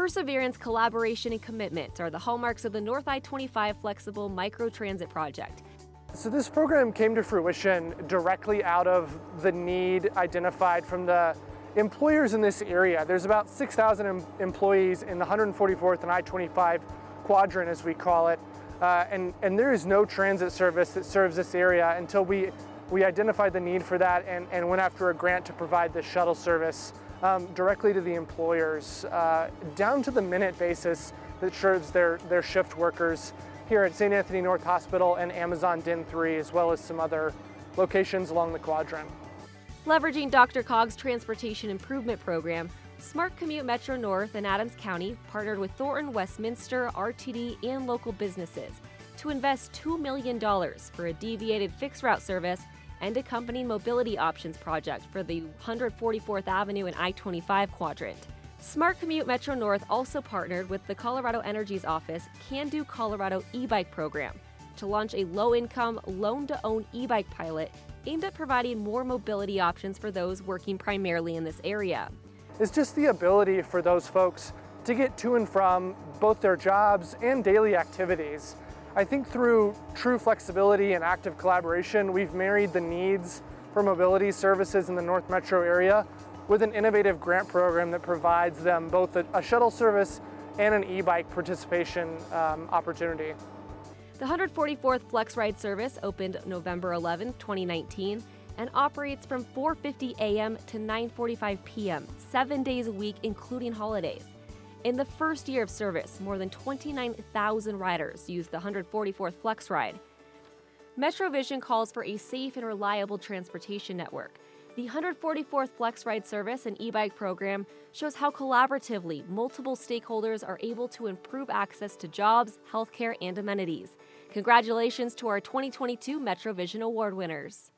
Perseverance, collaboration, and commitment are the hallmarks of the North I-25 Flexible Microtransit Project. So this program came to fruition directly out of the need identified from the employers in this area. There's about 6,000 em employees in the 144th and I-25 quadrant, as we call it, uh, and, and there is no transit service that serves this area until we, we identified the need for that and, and went after a grant to provide this shuttle service um, directly to the employers, uh, down to the minute basis that serves their, their shift workers here at St. Anthony North Hospital and Amazon DIN 3, as well as some other locations along the quadrant. Leveraging DRCOG's Transportation Improvement Program, Smart Commute Metro North and Adams County partnered with Thornton Westminster, RTD, and local businesses to invest $2 million for a deviated fixed route service and accompanying mobility options project for the 144th Avenue and I-25 quadrant. Smart Commute Metro North also partnered with the Colorado Energy's office Can Do Colorado e-bike program to launch a low-income, loan-to-own e-bike pilot aimed at providing more mobility options for those working primarily in this area. It's just the ability for those folks to get to and from both their jobs and daily activities. I think through true flexibility and active collaboration, we've married the needs for mobility services in the North Metro area with an innovative grant program that provides them both a, a shuttle service and an e-bike participation um, opportunity. The 144th Flex Ride service opened November 11, 2019 and operates from 4.50 a.m. to 9.45 p.m., seven days a week, including holidays. In the first year of service, more than 29,000 riders used the 144th Flex Ride. MetroVision calls for a safe and reliable transportation network. The 144th Flex Ride service and e-bike program shows how collaboratively multiple stakeholders are able to improve access to jobs, healthcare, and amenities. Congratulations to our 2022 MetroVision Award winners.